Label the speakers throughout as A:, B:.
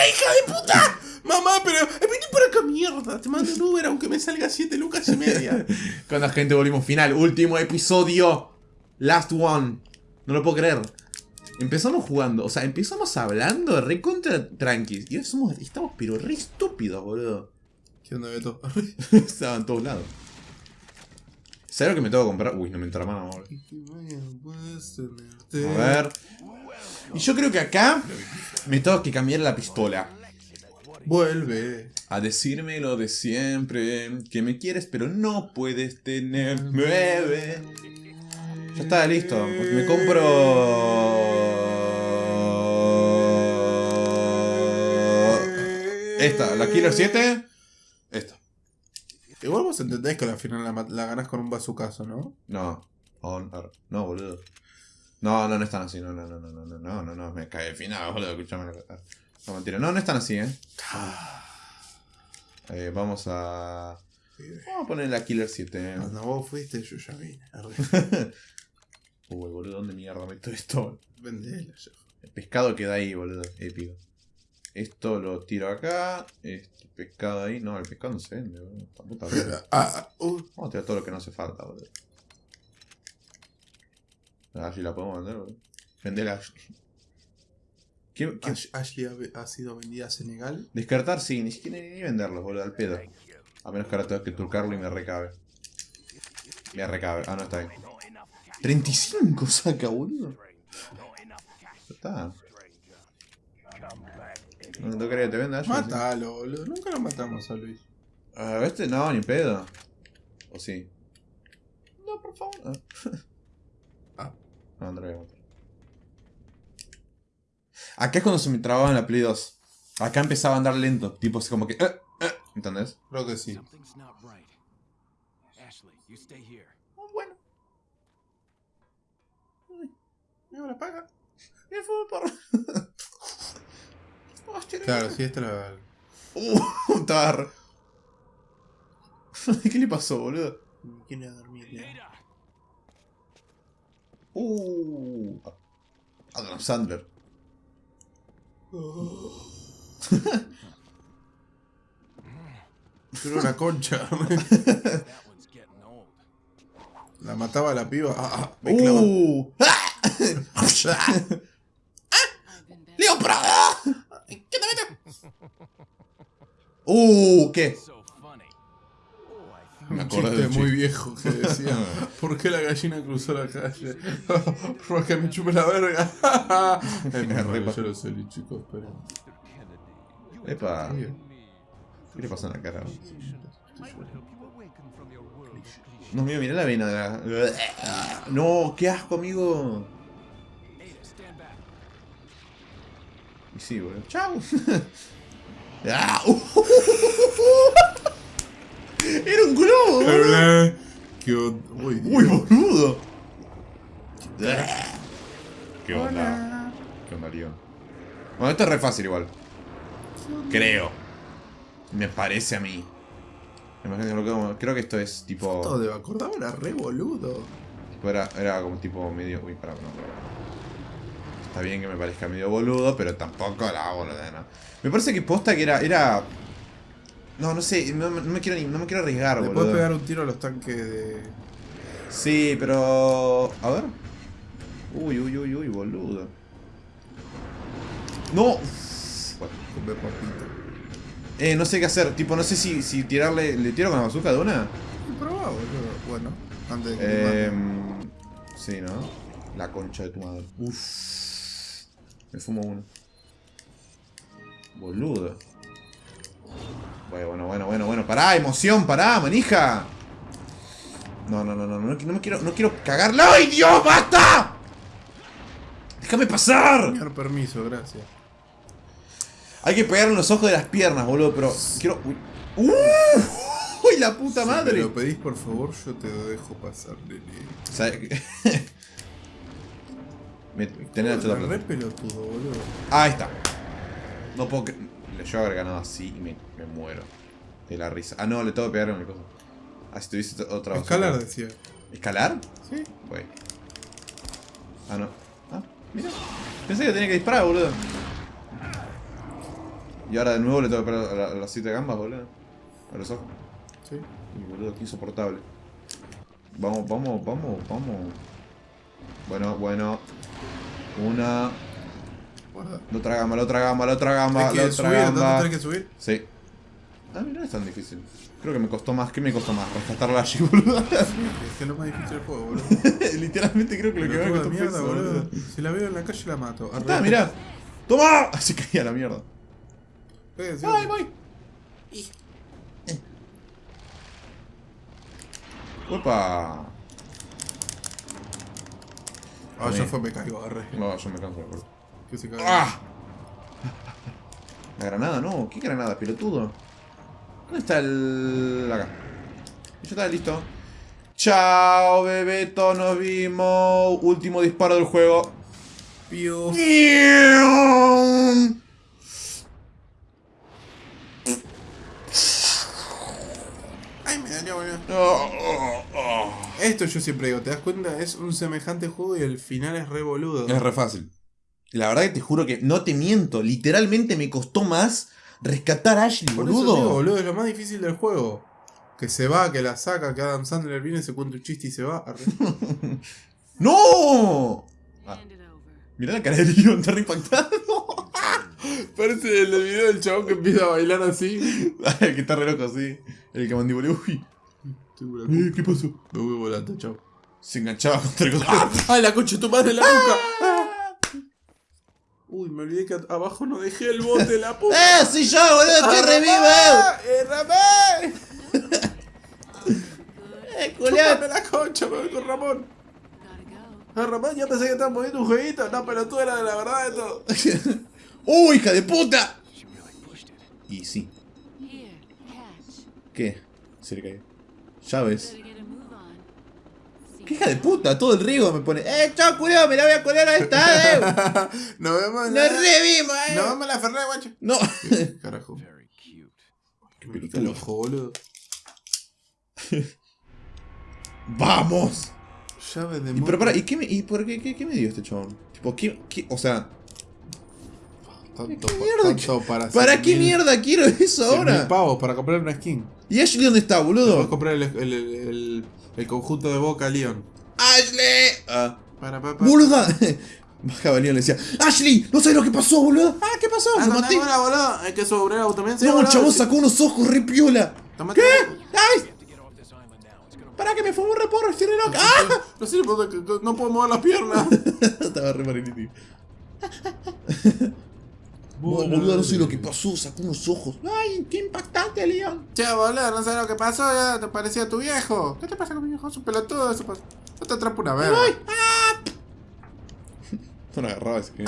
A: ¡Para, hija de puta! Mamá, pero vení por acá, mierda. Te mando un Uber aunque me salga 7 lucas y media.
B: Con la gente volvimos final. Último episodio. Last one. No lo puedo creer. Empezamos jugando, o sea, empezamos hablando re contra tranquis. Y somos, estamos pero re estúpidos, boludo.
A: ¿Qué onda, Beto?
B: Estaba en todos lados. ¿Sabes lo que me tengo que comprar? Uy, no me entra mano, boludo. A ver. Y yo creo que acá me tengo que cambiar la pistola.
A: Vuelve.
B: A decirme lo de siempre, que me quieres pero no puedes tener nueve. Ya está, listo. Me compro... Esta, la Killer 7. Esta.
A: Igual vos entendés que al final la, la ganás con un bazucazo, ¿no?
B: No. No, boludo. No, no, no están así. No, no, no, no, no, no, no, no, no. Me cae el final, boludo. Escuchame. No, mentira. No, no están así, ¿eh? eh vamos a... Vamos a poner la Killer 7.
A: Cuando vos fuiste, yo ya vine.
B: Uy, boludo, ¿dónde mierda meto esto?
A: Vendela, yo.
B: El pescado queda ahí, boludo. Épico. Esto lo tiro acá. Este pescado ahí. No, el pescado no se vende, boludo. Puta
A: ah, uh.
B: Vamos a tirar todo lo que no hace falta, boludo. A ver si la podemos vender, boludo. Vendela.
A: ¿Qué, qué? Ashley ha, sido vendida a Senegal?
B: Descartar, sí. Ni siquiera ni, venderlos, boludo. Al pedo. A menos que ahora tengo que turcarlo y me recabe. Me recabe. Ah, no está ahí. 35 saca, boludo. Está. No, no quería que te venda.
A: Mátalo, boludo. Nunca lo matamos a Luis.
B: ¿A este no, ni pedo. ¿O sí?
A: No, por favor.
B: No, no lo voy a matar. Acá es cuando se me trababa en la Play 2. Acá empezaba a andar lento. Tipo así como que... Eh, eh, ¿Entendés?
A: Creo que sí.
B: bueno.
A: Me la paga.
B: Y fue por...
A: claro, sí, esta la...
B: Uh, tar. ¿Qué le pasó, boludo?
A: ¿Quién iba a dormir?
B: Uh. Adam Sandler.
A: Una concha. la mataba la piba. Ah, ah me
B: uh. ¡Leo Prada! ¿Qué te metes? ¡Uh! ¿Qué?
A: Me acuerdo de muy viejo que decía ¿Por qué la gallina cruzó la calle? Porque me chupe la verga es Yo lo sé, chicos, pero...
B: Epa. ¿Qué le pasa en la cara? No, mira, mira la vena de la... No, qué asco, amigo. Y sí, boludo. Chao ¡Ah! ¡Era un globo!
A: ¡Qué onda!
B: ¡Uy, boludo! ¿Qué onda? ¿Qué onda, Leon? Bueno, esto es re fácil igual. Creo. Me parece a mí. Creo que esto es tipo...
A: Esto de acordaba era re boludo.
B: Era, era como tipo medio... Uy, pará, no, Está bien que me parezca medio boludo, pero tampoco la boluda, ¿no? Me parece que posta que era... era no, no sé, no, me, quiero, no me quiero arriesgar,
A: boludo.
B: puedes
A: pegar un tiro a los tanques de...
B: Sí, pero... A ver. Uy, uy, uy, uy, boludo. ¡No! Eh, no sé qué hacer. Tipo, no sé si, si tirarle... ¿Le tiro con la bazooka de una?
A: Probá, boludo. Bueno, antes de que
B: eh, Sí, ¿no? La concha de tu madre. Uff. Me fumo uno. Boludo. Bueno, bueno, bueno, bueno. Pará, emoción, pará, manija. No, no, no, no, no, no me quiero, no quiero cagarla. ¡Ay, Dios, basta! ¡Déjame pasar!
A: Señor, permiso, gracias.
B: Hay que pegarle los ojos de las piernas, boludo, pero quiero... ¡Uy! ¡Uh! ¡Uy, la puta madre!
A: Si me lo pedís, por favor, yo te dejo pasar, nene.
B: ¿Sabes? me, tener la
A: re pelotudo, boludo.
B: Ahí está. No puedo... Yo haber ganado así y me, me, muero. De la risa. Ah, no, le tengo que pegar una cosa. Ah, si tuviese otra
A: Escalar, decía.
B: ¿Escalar?
A: Sí.
B: Güey. Ah, no. Ah, mira. Pensé que tenía que disparar, boludo. Y ahora de nuevo le tengo que pegar a, la- las siete gambas, boludo. A los ojos.
A: Sí.
B: Y boludo, qué insoportable. Vamos, vamos, vamos, vamos. Bueno, bueno. Una.
A: Guarda.
B: La otra gamba, la otra gamba, la otra gamba,
A: Hay
B: la
A: que
B: otra
A: subir, entonces tenés que subir.
B: Sí. Ah, mira, no es tan difícil. Creo que me costó más. ¿Qué me costó más? Rescatarla allí, boludo.
A: Es que es lo más difícil del juego, boludo.
B: Literalmente creo que lo que me costó
A: mierda, boludo.
B: boludo.
A: Si la veo en la calle la mato.
B: Ahí Está, mirá. ¡Toma! Así caía la mierda.
A: Eh, sí,
B: ¡Ay, voy! ¡Opa!
A: Ah, ya fue, me caigo, agarré.
B: No, yo me canso, boludo.
A: Que se caiga.
B: ¡Ah! La granada, no. ¿Qué granada, pelotudo? ¿Dónde está el...? Acá. Ya está, listo. Chao, Bebeto, nos vimos. Último disparo del juego.
A: Ay, me.
B: Oh, oh, oh.
A: Esto yo siempre digo, ¿te das cuenta? Es un semejante juego y el final es re boludo.
B: Es re fácil. La verdad que te juro que no te miento. Literalmente me costó más rescatar a Ashley,
A: Por eso
B: boludo.
A: digo, boludo, es lo más difícil del juego. Que se va, que la saca, que Adam Sandler viene, se cuenta un chiste y se va.
B: ¡No! Ah, mirá la cara de Leon, está re impactado.
A: Parece el del video del chabón que empieza a bailar así.
B: que está re loco, sí. El que mandíbula. Uy. Eh, ¿Qué pasó?
A: Me voy volando, chao.
B: Se enganchaba contra el ¡Ah!
A: ¡Ay, la concha tu madre la nuca! Uy, me olvidé que abajo no dejé el bote de la puta.
B: ¡Eh, sí yo, boludo! ¡Estoy revivo!
A: ¡Eh, Ramón!
B: ¡Eh,
A: ¡Chupame la concha! Me voy con Ramón. Ah, Ramón, yo pensé que estabas moviendo un jueguito. No, pero tú eras de la verdad de todo.
B: ¡Uy, hija de puta! Y sí. ¿Qué? Se le cayó. Llaves.
C: Better get a move on. See
B: ¿Qué hija de puta? Todo el riego me pone. ¡Eh, chao, culiao! ¡Me la voy a colar a esta, eh!
A: Nos vemos en
B: ¡Nos
A: la...
B: revimos, eh!
A: Nos vemos en la Ferrari, guacho.
B: No.
A: Carajo.
B: Qué
A: Qué
B: pelotudo.
A: loco, boludo.
B: ¡Vamos!
A: Llave de
B: Y, pero para, ¿y, qué me, y por qué, qué, qué me dio este chabón? Tipo, ¿qué, qué, o sea,
A: Tanto,
B: ¿qué mierda?
A: tanto para
B: ¿para qué
A: mil-
B: mierda quiero eso ahora?
A: pavos para comprar una skin.
B: ¿Y Ashley dónde está, boludo?
A: comprar el, el, el, el- el conjunto de Boca Leon.
B: ¡Ashley! Ah,
A: Para, para,
B: ¡Boluda! Bajaba Leon y le decía, ¡Ashley! ¿No sabes lo que pasó, boludo? ¡Ah, qué pasó!
A: Ah,
B: ¡Lo
A: no,
B: maté!
A: no, boludo. Hay que sobrar auto también. sí,
B: No, el chabón sacó unos ojos re piola. ¿Qué? ¡Ay! Para que me fue un reporro, estoy re loca. ¡Ah!
A: No sé, porque no puedo mover las piernas.
B: Estaba re mariniti. Boludo, no sé lo que pasó, sacó unos ojos. ¡Ay, qué impactante, Leon!
A: Che, boludo, no sabes lo que pasó, ya te parecía tu viejo. ¿Qué te pasa con mi viejo? Es un pelotudo, eso pasa. No te atrapa una verga.
B: ¡Ay! ¡Ah! No agarraba ese que.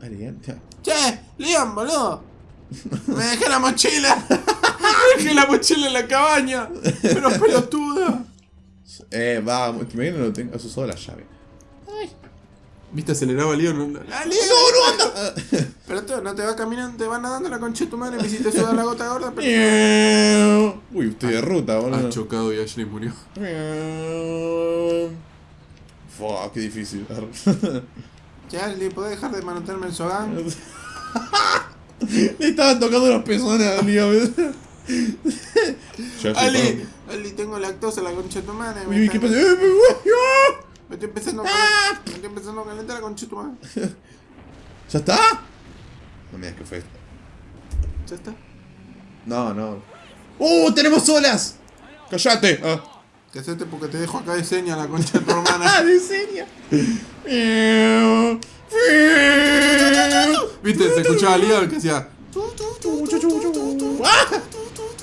B: Ay, Leon, ya.
A: Che, Leon, boludo. Me dejé la mochila. Me dejé la mochila en la cabaña. Pero pelotuda.
B: Eh, vamos, te imaginas no tengo eso solo la llave.
A: ¿Viste? Aceleraba Leon. ¡Ah, Leon!
B: ¡No, no anda!
A: Pero tú, no te vas caminando, te vas nadando la concha de tu madre. Me hiciste sudar la gota gorda. Pero...
B: Uy, estoy de ruta,
A: Ha
B: boludo.
A: chocado y Ashley murió.
B: Fua, qué difícil.
A: Ashley, ¿podés dejar de manotearme el sogán?
B: Le estaban tocando los pezones a estoy
A: Ali, Ali, tengo lactosa en la concha de tu madre. Me,
B: Uy, ¿qué pasa? ¡Eh, me! ¡Ah!
A: estoy empezando a
B: ¡Ah!
A: calentar, me estoy empezando a calentar madre.
B: ¿Ya está? No me digas que fue esto.
A: ¿Ya está?
B: No, no. ¡Uh! ¡Tenemos olas! ¡Cállate! Ah.
A: Porque te dejo acá de seña la concha de tu
B: ¡Ah,
A: hermana.
B: de serio!
A: ¿Viste? Se escuchaba Leon que hacía...
B: ¡Ah!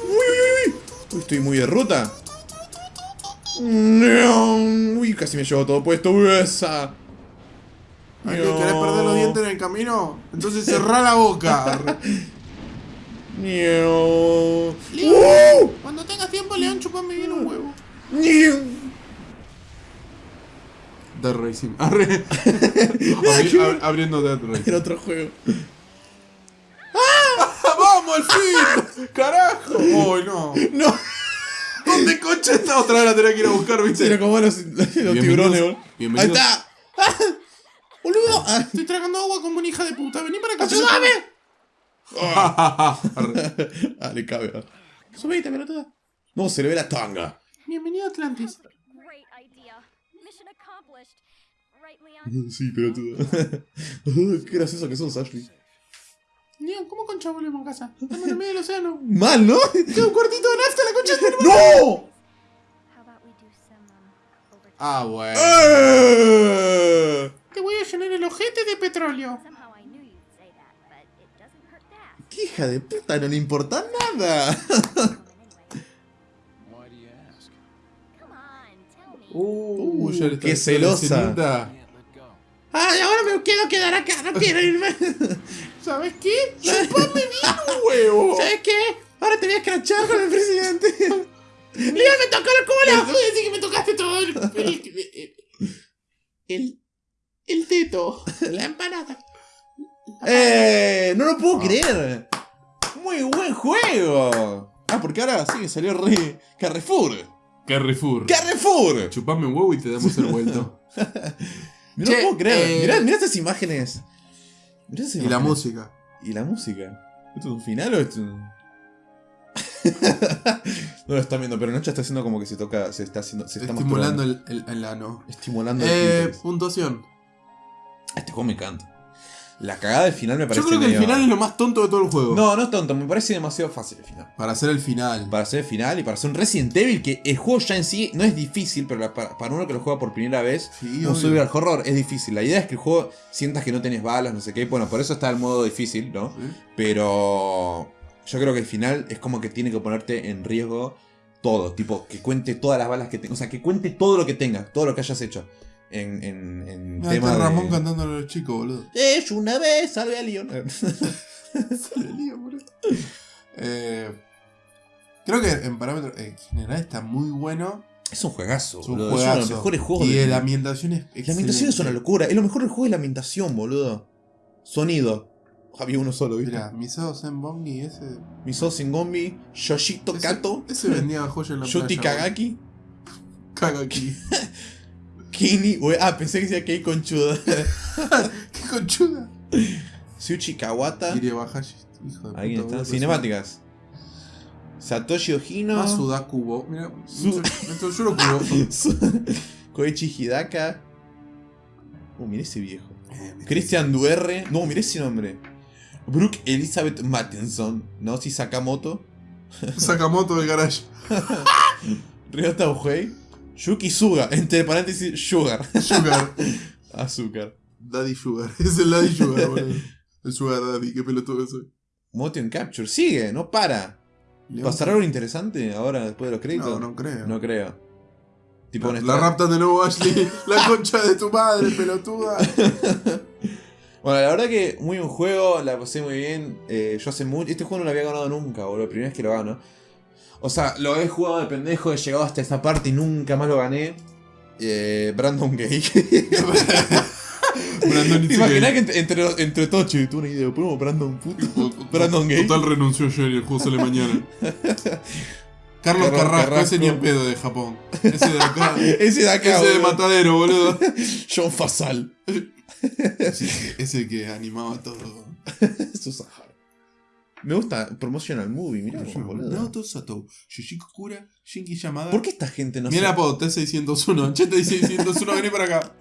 B: ¡Uy, uy, uy! Uy, estoy muy de ruta. Uy, casi me llevo todo puesto. Esa.
A: ¿Querés perder los dientes en el camino? Entonces cerrá la boca.
B: ¡Uh!
A: Cuando tengas tiempo, León, chupame bien un huevo. Dead Racing. Arre. Abri- ab- abriendo Dead Racing.
B: Era otro juego.
A: ¡Vamos, al fin! ¡Carajo! ¡Uy, no!
B: No.
A: ¿Dónde concha está? Otra vez la tenía que ir a buscar, ¿viste?
B: Era como los, tiburones, boludo. Ahí está. ¡Ah! ¡Boludo! Ah,
A: Estoy tragando agua como una hija de puta. Vení para acá.
B: ¡Ayúdame!
A: Arre.
B: ah, le cabe. ¿no? Subite, pelotuda. No, se le ve la tanga.
A: Bienvenido a Atlantis.
B: Sí, pelotuda. Qué gracioso que sos, Ashley.
A: Leon, ¿cómo concha volvemos a casa? Estamos en el medio del océano.
B: Mal, ¿no?
A: Queda un cuartito de nafta la concha de
B: ¡No!
A: Ah, bueno.
B: ¡Eh!
A: Te voy a llenar el ojete de petróleo.
B: ¡Qué hija de puta! No le importa nada.
D: Come in anyway.
E: Why do you ask?
D: Come on, tell me.
B: Uh,
A: ya le está
B: qué celosa. ¡Ay, ahora me quiero quedar acá! ¡No quiero irme!
A: ¿Sabes qué? ¡Chupame bien un huevo!
B: ¿Sabes qué? Ahora te voy a escrachar con el presidente. ¡Leon, me tocó el
A: Pero
B: culo!
A: tú decís que me tocaste todo el... El... El, el teto. La empanada.
B: ¡Eh! ¡No lo puedo creer! ¡Muy buen juego! Ah, porque ahora sí salió re... Carrefour.
A: Carrefour.
B: ¡Carrefour!
A: Chupame un huevo y te damos el vuelto.
B: No
A: Che,
B: lo puedo creer.
A: eh,
B: Mirá, mirá estas imágenes.
A: Y la música.
B: ¿Y la música? ¿Esto es un final o esto es un.? no lo están viendo, pero Nacho está haciendo como que se toca. Se está haciendo. Se está
A: Estimulando el, el, el ano.
B: Estimulando el
A: Eh, puntuación.
B: Este juego me encanta. La cagada del final me parece
A: Yo creo que el final es lo más tonto de todo el juego.
B: No, no es tonto, me parece demasiado fácil el final.
A: Para hacer el final.
B: Para hacer el final y para hacer un Resident Evil, que el juego ya en sí no es difícil, pero para, para uno que lo juega por primera vez,
A: Sí,
B: un
A: obvio.
B: survival horror es difícil. La idea es que el juego sientas que no tenés balas, no sé qué. Bueno, por eso está el modo difícil, ¿no?
A: ¿Sí?
B: Pero yo creo que el final es como que tiene que ponerte en riesgo todo. Tipo, que cuente todas las balas que tengas. O sea, que cuente todo lo que tengas, todo lo que hayas hecho. En, en, en
A: Mira,
B: tema
A: está
B: de...
A: Ramón cantándole a los chicos, boludo.
B: Es una vez, salve a Leon.
A: Eh, creo que en parámetros en general está muy bueno.
B: es un juegazo,
A: Es un
B: boludo. Es uno de los
A: juegazo.
B: mejores juegos
A: y
B: de
A: la ambientación es
B: La ambientación es una
A: excelente.
B: locura. Es lo mejor del juego es la ambientación, boludo. Sonido. Había uno solo, ¿viste?
A: Mira, Misao Zenbongi ese.
B: Miso Singombi, Yoshito
A: ese-
B: Kato,
A: Ese vendía joya en la
B: Yuti
A: playa.
B: Kagaki,
A: boludo.
B: Kini. Ah, pensé que decía Kei Conchuda.
A: Qué conchuda.
B: Tsuchi Kawata.
A: Kirie Bahashi, hijo de
B: Ahí
A: puta,
B: están.
A: boludo,
B: Cinemáticas. Satoshi Ojino.
A: Ah, Sudakubo. Mira,
B: Su-
A: esto yo lo cubo.
B: Koichi Hidaka. Uh, mirá ese viejo.
A: Eh,
B: Christian Duerre. No, mirá ese nombre. Brooke Elizabeth Mattinson. Naoshi Sakamoto.
A: Sakamoto del garage.
B: Ryota. Yuki Suga. Entre paréntesis, Sugar.
A: Sugar.
B: Azúcar.
A: Daddy Sugar. Es el Daddy Sugar, boludo. El Sugar Daddy, qué pelotudo soy.
B: Motion Capture. Sigue, no para. ¿Pasará algo interesante ahora después de los créditos?
A: No, no creo.
B: No creo. Tipo
A: La, la raptan de nuevo, Ashley. La concha de tu madre, pelotuda.
B: Bueno, la verdad que muy buen juego, la pasé muy bien. Eh, yo hace mucho. Este juego no lo había ganado nunca, boludo. La primera vez que lo gano. O sea, lo he jugado de pendejo, he llegado hasta esta parte y nunca más lo gané. Eh, Brandon Gay.
A: Brandon
B: ¿Te imaginas que entre, entre, entre todos, tuve una idea, ponemos Brandon puto? Brandon Gay.
A: Total renunció ayer y el juego sale mañana. Carlos Carrasco,
B: Carrasco.
A: ese ni en pedo de Japón. Ese de acá.
B: Ese de acá,
A: ese de
B: boludo.
A: Matadero, boludo.
B: John Fasal.
A: Ese, ese que animaba todo.
B: Susahara. Me gusta Promotional Movie, boludo.
A: Naoto Sato, Yoshiko Kura, Shinki Yamada.
B: ¿Por qué esta gente no
A: Mira el
B: se...
A: apodo, T601. Che, T601, vení para acá.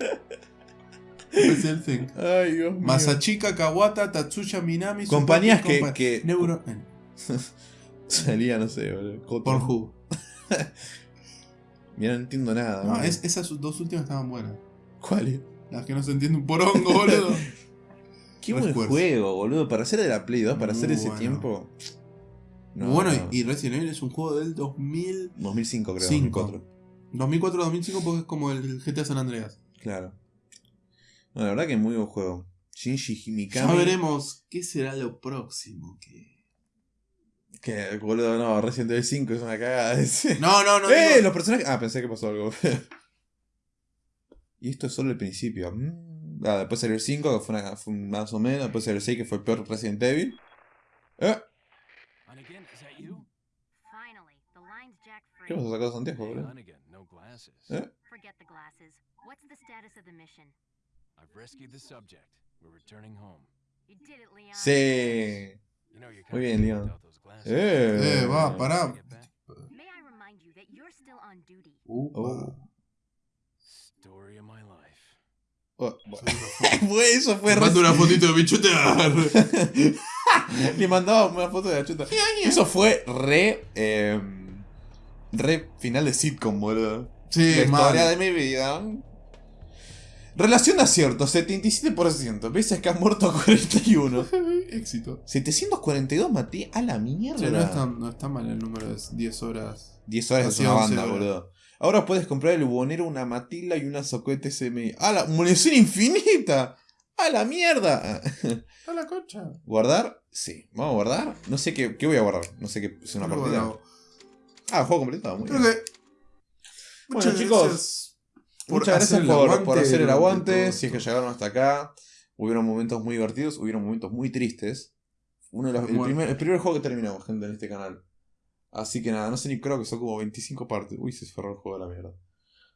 A: Thing.
B: Ay, Dios mío.
A: Masachika Kawata, Tatsuya Minami.
B: Compañías que-
A: Compa-
B: que-
A: Neuro.
B: Salía, no sé, boludo.
A: Pornhub.
B: Mira, no entiendo nada.
A: No, es- esas dos últimas estaban buenas.
B: ¿Cuál es?
A: Las que no se entiende un porongo, boludo.
B: Qué buen juego, boludo. Para hacer de la Play 2, para
A: Muy
B: hacer ese
A: bueno.
B: tiempo. No,
A: bueno,
B: no.
A: y Resident Evil es un juego del 2000,
B: 2005, creo.
A: Cinco.
B: 2004.
A: 2004-2005 porque es como el GTA San Andreas.
B: Claro. No, la verdad que es muy buen juego. Shinji Mikami.
A: Ya veremos qué será lo próximo que...
B: Que, boludo, no, Resident Evil 5 es una cagada. ese.
A: No, no, no.
B: ¡Eh!
A: digo-
B: Los personajes. Ah, pensé que pasó algo. y esto es solo el principio. Mm. Ah, después salió el 5, que fue, una- fue más o menos. Después salió el 6, que fue el peor Resident Evil. Eh. ¿Qué pasó sacado Santiago,
E: Hey,
B: boludo? Eh.
D: Forget the glasses. What's the status of the mission?
E: I've rescued the subject. We're returning home.
D: You did it, Leon.
B: Sí. Muy bien, Leon. Eh,
A: Eh, va, pará.
D: May I remind you that you're still on duty.
B: Oh.
E: Story of my life.
B: Oh, fue eso, fue re-
A: Manda una fotito de bichutear.
B: Le mandaba una foto de la chuta. Eso fue re. eh, re final de sitcom, boludo.
A: Sí,
B: la historia de mi vida. Relación de acierto, 77%. Pese a que han muerto 41.
A: Éxito.
B: 742 maté a la mierda.
A: No, está, no está mal el número de 10 horas.
B: 10 horas es una
A: 11
B: banda,
A: horas.
B: boludo. Ahora puedes comprar el bubonero, una matila y una soquete SMI. ¡Ah, la munición infinita! ¡A la mierda!
A: A la concha.
B: ¿Guardar? Sí. ¿Vamos a guardar? No sé qué, qué voy a guardar. No sé qué es una partida. Ah, juego completado. Muy
A: creo
B: bien.
A: que.
B: Bueno,
A: Muchas
B: chicos,
A: gracias
B: Muchas gracias por,
A: aguante
B: por hacer el aguante. Si es que llegaron hasta acá. Hubieron momentos muy divertidos, hubieron momentos muy tristes. Uno de los- el,
A: Bueno.
B: primer, el primer juego que terminamos, gente, en este canal. Así que nada, no sé ni creo que son como 25 partes. Uy, se cerró el juego de la mierda.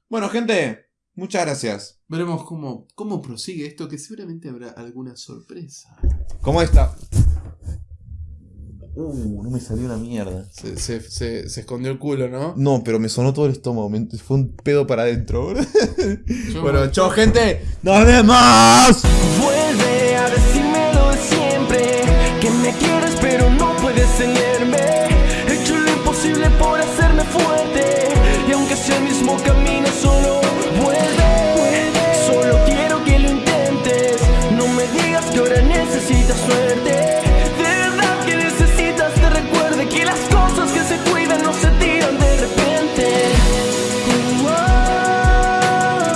B: Bueno, gente, muchas gracias.
A: Veremos cómo, cómo prosigue esto, que seguramente habrá alguna sorpresa.
B: ¿Cómo está? Uh, no me salió una mierda.
A: Se, se, se, se escondió el culo, ¿no?
B: No, pero me sonó todo el estómago. me- fue un pedo para adentro, bro.
A: Yo-
B: bueno, chao, gente. ¡Nos vemos!
F: Vuelve